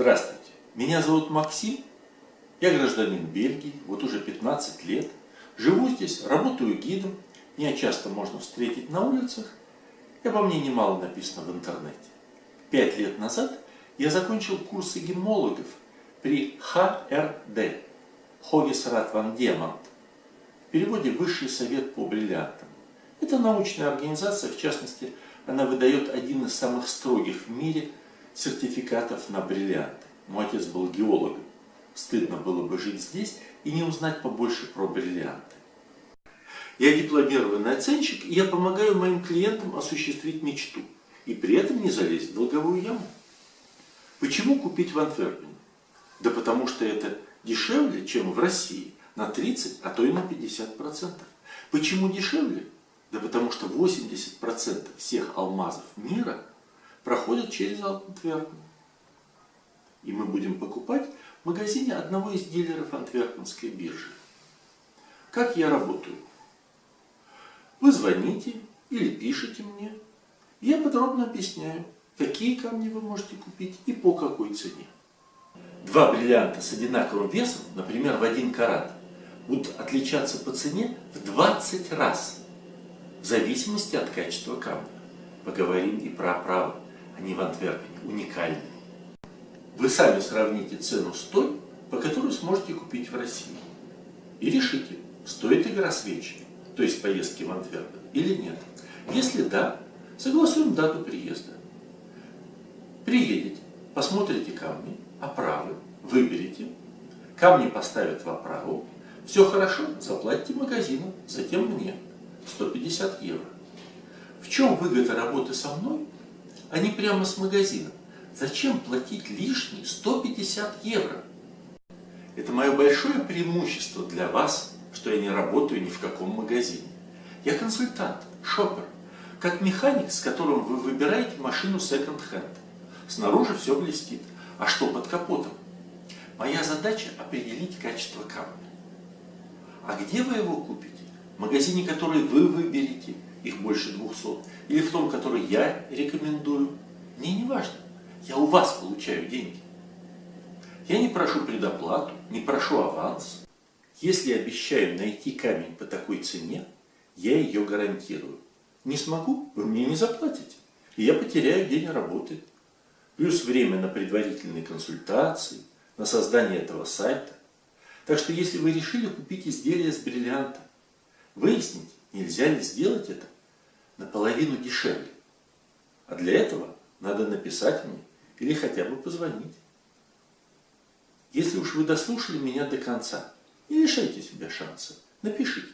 Здравствуйте, меня зовут Максим, я гражданин Бельгии, вот уже 15 лет. Живу здесь, работаю гидом, меня часто можно встретить на улицах, и обо мне немало написано в интернете. Пять лет назад я закончил курсы гемологов при ХРД, Хогесрат Ван Демонт, в переводе «Высший совет по бриллиантам». Это научная организация, в частности, она выдает один из самых строгих в мире сертификатов на бриллианты. Мой отец был геологом. Стыдно было бы жить здесь и не узнать побольше про бриллианты. Я дипломированный оценщик, и я помогаю моим клиентам осуществить мечту. И при этом не залезть в долговую яму. Почему купить в Антверпене? Да потому что это дешевле, чем в России. На 30, а то и на 50%. Почему дешевле? Да потому что 80% всех алмазов мира проходят через Антверпен. И мы будем покупать в магазине одного из дилеров Антверпенской биржи. Как я работаю? Вы звоните или пишите мне. Я подробно объясняю, какие камни вы можете купить и по какой цене. Два бриллианта с одинаковым весом, например, в один карат, будут отличаться по цене в 20 раз, в зависимости от качества камня. Поговорим и про оправы. Они в Антверпене уникальные. Вы сами сравните цену с той, по которой сможете купить в России. И решите, стоит игра свечи, то есть поездки в Антверпен, или нет. Если да, согласуем дату приезда. Приедете, посмотрите камни, оправы, выберите, камни поставят в оправу, все хорошо, заплатите магазину, затем мне 150 евро. В чем выгода работы со мной, не прямо с магазином? Зачем платить лишние 150 евро? Это мое большое преимущество для вас, что я не работаю ни в каком магазине. Я консультант, шопер, как механик, с которым вы выбираете машину секонд-хенд. Снаружи все блестит. А что под капотом? Моя задача определить качество камня. А где вы его купите? В магазине, который вы выберете, их больше 200, или в том, который я рекомендую, мне не важно. Я у вас получаю деньги. Я не прошу предоплату, не прошу аванс. Если обещаю найти камень по такой цене, я ее гарантирую. Не смогу, вы мне не заплатите. И я потеряю день работы. Плюс время на предварительные консультации, на создание этого сайта. Так что если вы решили купить изделие с бриллианта, выясните, нельзя ли сделать это наполовину дешевле. А для этого надо написать мне или хотя бы позвонить. Если уж вы дослушали меня до конца, не лишайте себя шанса, напишите.